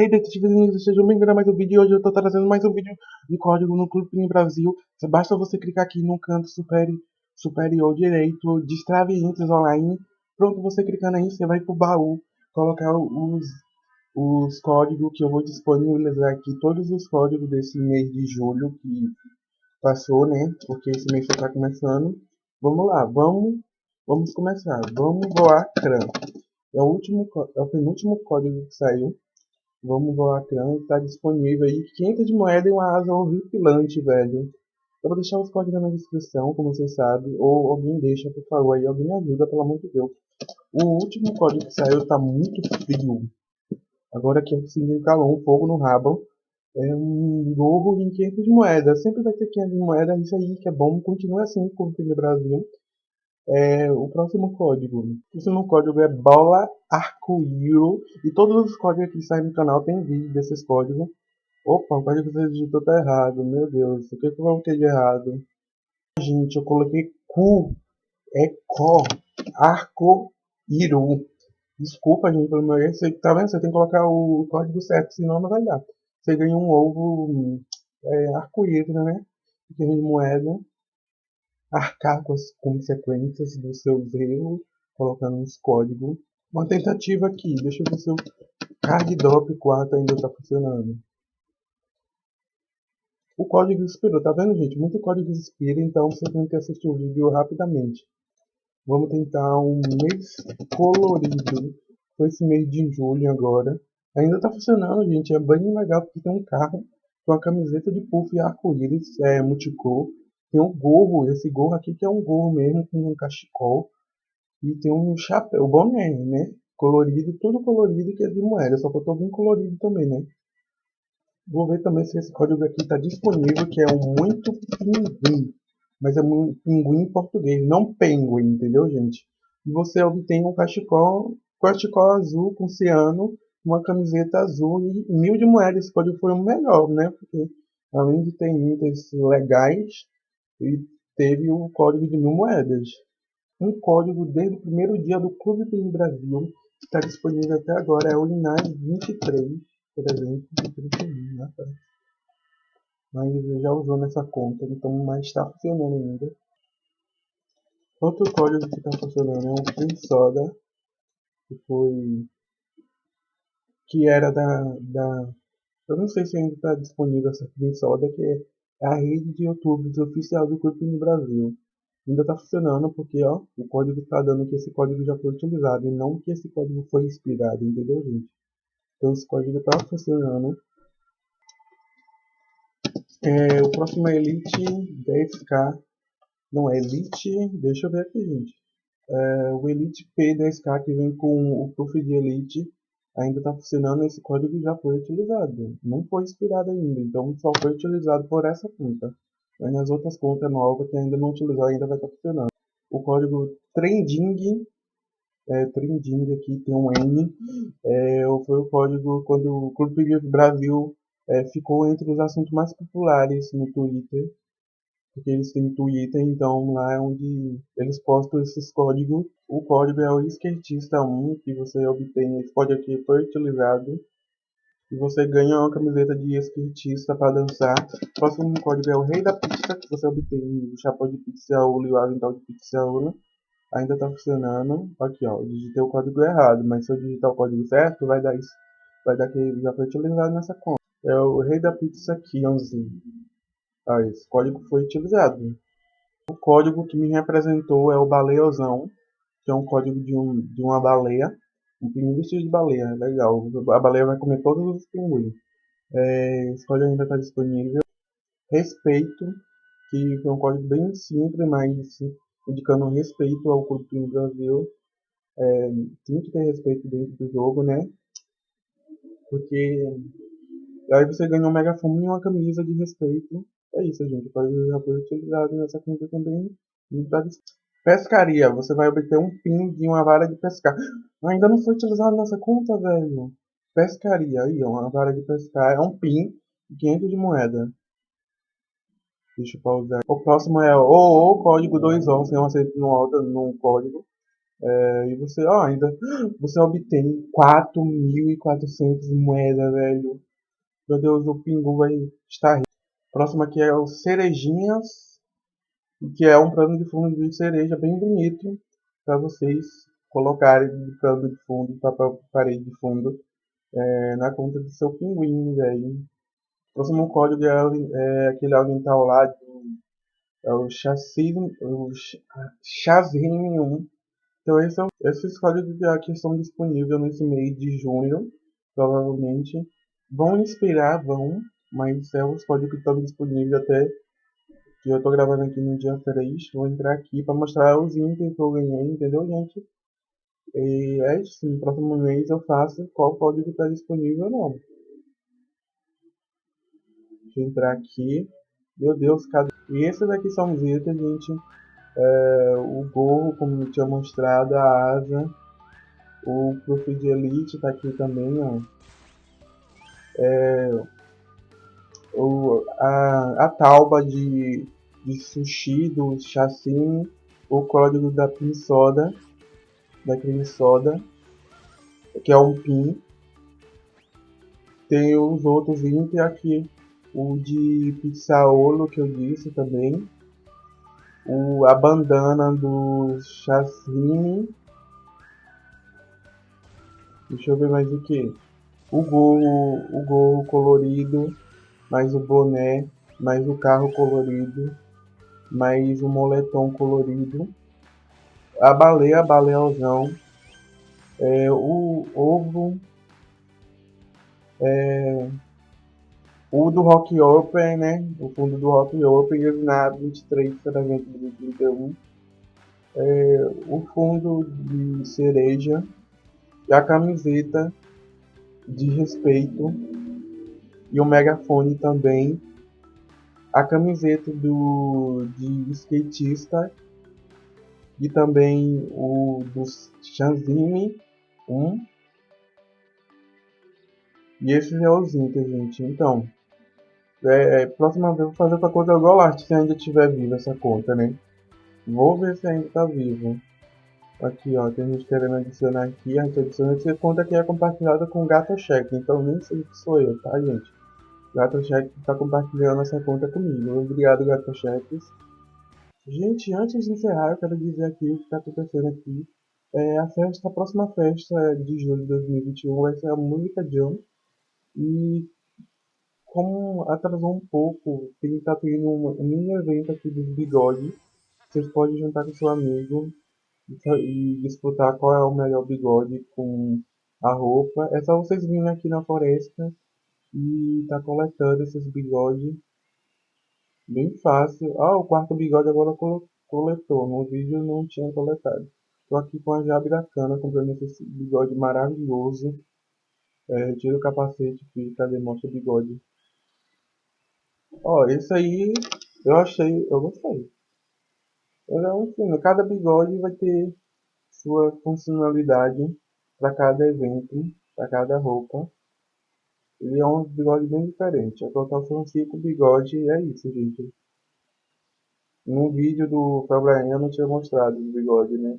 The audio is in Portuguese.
Hey detetives ninjas, sejam bem-vindos a mais um vídeo e hoje eu tô trazendo mais um vídeo de código no Clube Pinguim Brasil. Basta você clicar aqui no canto superior, superior direito, destrave Entries Online. Pronto, você clicando aí, você vai pro baú, colocar os, os códigos que eu vou disponibilizar aqui, todos os códigos desse mês de julho que passou, né? Porque esse mês já tá começando. Vamos lá, vamos, vamos começar. Vamos voar CRAN. É o, último, é o penúltimo código que saiu. Vamos voar CRAN e tá disponível aí 500 de moeda e uma asa horripilante, velho. Eu vou deixar os códigos na descrição, como vocês sabem. Ou alguém deixa, por favor, aí. Alguém me ajuda, pelo amor de Deus. O último código que saiu tá muito frio. Agora que eu consegui calor, um fogo no rabo. É um gorro em 500 de moeda. Sempre vai ter 500 de moeda. Isso aí que é bom. Continua assim com o Brasil. É, o próximo código. O próximo código é bola arco-íro. E todos os códigos que saem no canal tem vídeo desses códigos. Opa, o código que você digitou tá errado. Meu Deus, o que, eu coloquei de errado? Gente, eu coloquei cu. É có. Arco-íro. Desculpa, gente, pelo meu erro. Você, tá vendo? Você tem que colocar o código certo, senão não vai dar. Você ganha um ovo é, arco-íris, né? De moeda arcar com as consequências dos seus erros, colocando uns códigos. Uma tentativa aqui, deixa eu ver se o card drop 4 ainda está funcionando. O código expirou, tá vendo gente? Muito código expira, então você tem que assistir o vídeo rapidamente. Vamos tentar um mês colorido. Foi esse mês de julho agora. Ainda está funcionando, gente. É bem legal porque tem um carro com a camiseta de puff e arco-íris é, multicor. Tem um gorro, esse gorro aqui que é um gorro mesmo, com um cachecol. E tem um chapéu, boné, né? Colorido, tudo colorido que é de moeda, só que eu tô bem colorido também, né? Vou ver também se esse código aqui está disponível, que é um muito pinguim. Mas é um pinguim em português, não penguin, entendeu, gente? E você obtém um cachecol, cachecol azul com ciano, uma camiseta azul e mil de moedas. Esse código foi o melhor, né? Porque além de ter itens legais, e teve o código de mil moedas. Um código desde o primeiro dia do Clube PIN Brasil, que está disponível até agora, é o Linaz 23, por exemplo, de 31, né, Mas ele já usou nessa conta, então mas está funcionando ainda. Outro código que está funcionando é um Pin Soda, que foi que era da, da eu não sei se ainda está disponível essa Pin Soda, que é é a rede de YouTube oficial do no Brasil. Ainda está funcionando porque ó, o código está dando que esse código já foi utilizado e não que esse código foi inspirado, entendeu, gente? Então esse código está funcionando. É, o próximo é Elite 10K. Não, é Elite. Deixa eu ver aqui, gente. É, o Elite P10K que vem com o Proof de Elite ainda está funcionando, esse código já foi utilizado. Não foi expirado ainda, então só foi utilizado por essa conta. Mas nas outras contas novas que ainda não utilizou, ainda vai estar tá funcionando. O código trending, é, trending aqui tem um N, é, foi o código quando o Clube Brasil é, ficou entre os assuntos mais populares no Twitter porque eles têm Twitter, então lá é onde eles postam esses códigos. O código é o skatista 1, que você obtém, esse código aqui foi utilizado. E você ganha uma camiseta de skatista para dançar. O próximo código é o Rei da Pizza, que você obtém o chapéu de pizza e o avental de pizza Ainda está funcionando. Aqui ó, digitei o código errado, mas se eu digitar o código certo, vai dar isso. Vai dar que já foi utilizado nessa conta. É o Rei da Pizza 15. Ah, esse código foi utilizado. O código que me representou é o Baleozão, que é um código de, um, de uma baleia, um pinguim vestido de baleia, legal. A baleia vai comer todos os pinguins. É, esse código ainda está disponível. Respeito, que foi um código bem simples, mas indicando respeito ao Clube no Brasil. É, tem que ter respeito dentro do jogo, né? Porque aí você ganha um megafone e uma camisa de respeito é isso, gente. Pode já foi utilizado nessa conta também. Pescaria. Você vai obter um pin de uma vara de pescar. Ainda não foi utilizado nessa conta, velho. Pescaria. Aí, ó, uma vara de pescar. É um pin de 500 de moeda. Deixa eu pausar. O próximo é o, o código 2 o Você não aceita no, no código. É, e você, ó, ainda você obtém 4.400 moedas, velho. Meu Deus, o Pingu vai estar. Próximo aqui é o Cerejinhas, que é um plano de fundo de cereja bem bonito para vocês colocarem de plano de fundo, para parede de fundo, é, na conta do seu pinguim, velho. Próximo código é, é aquele ambiental lá, do, é o chassi, o chassim 1. Então esse é, esses códigos aqui estão disponíveis nesse mês de junho, provavelmente. Vão inspirar, vão, mas é os códigos que estão disponíveis até que eu estou gravando aqui no dia 3. Vou entrar aqui para mostrar os itens que eu ganhei, entendeu, gente? E é isso, no próximo mês eu faço qual código está disponível ou não. Deixa eu entrar aqui. Meu Deus, cadê? E esses daqui são os itens, gente. É, o gorro, como eu tinha mostrado, a asa. O Proof de Elite está aqui também, ó. É, o, a, a tauba de, de sushi do chassi, o código da pin soda, da creme soda, que é um pin. Tem os outros 20 aqui, o de pizzaolo que eu disse também, o, a bandana do chassi, deixa eu ver mais o que, o gorro, o gorro colorido, mais o boné, mais o carro colorido, mais o moletom colorido, a baleia, baleazão, é, o ovo, é, o do Rock Open, né? O fundo do Rock Open na 23 para 2031. É, o fundo de cereja e a camiseta de respeito e o megafone também. A camiseta do de skatista e também o do Shanzini 1. E esses é os itens, gente. Então, é, é, próxima vez eu vou fazer outra coisa igual arte se ainda estiver viva essa conta, né? Vou ver se ainda está viva. Aqui, ó, tem gente querendo adicionar aqui, a gente adiciona essa conta aqui é compartilhada com o Gato então nem sei que sou eu, tá, gente? Gato Check está compartilhando essa conta comigo. Obrigado, Gato Checks. Gente, antes de encerrar, eu quero dizer aqui o que está acontecendo aqui. É, a festa, a próxima festa de julho de 2021 vai ser a Música Jam. E como atrasou um pouco, tem tá tendo um mini evento aqui dos bigode. Vocês podem juntar com seu amigo e disputar qual é o melhor bigode com a roupa. É só vocês virem aqui na floresta e tá coletando esses bigodes Bem fácil. Ah, o quarto bigode agora coletou. No vídeo não tinha coletado. Tô aqui com a Jabiracana comprando esse bigode maravilhoso. É, tira o capacete que cadê? Mostra o bigode. Ó, esse aí eu achei, eu gostei. Ele é. Cada bigode vai ter sua funcionalidade para cada evento, para cada roupa. Ele é um bigode bem diferente. A total são 5 bigode é isso, gente. No vídeo do não tinha mostrado o bigode, né?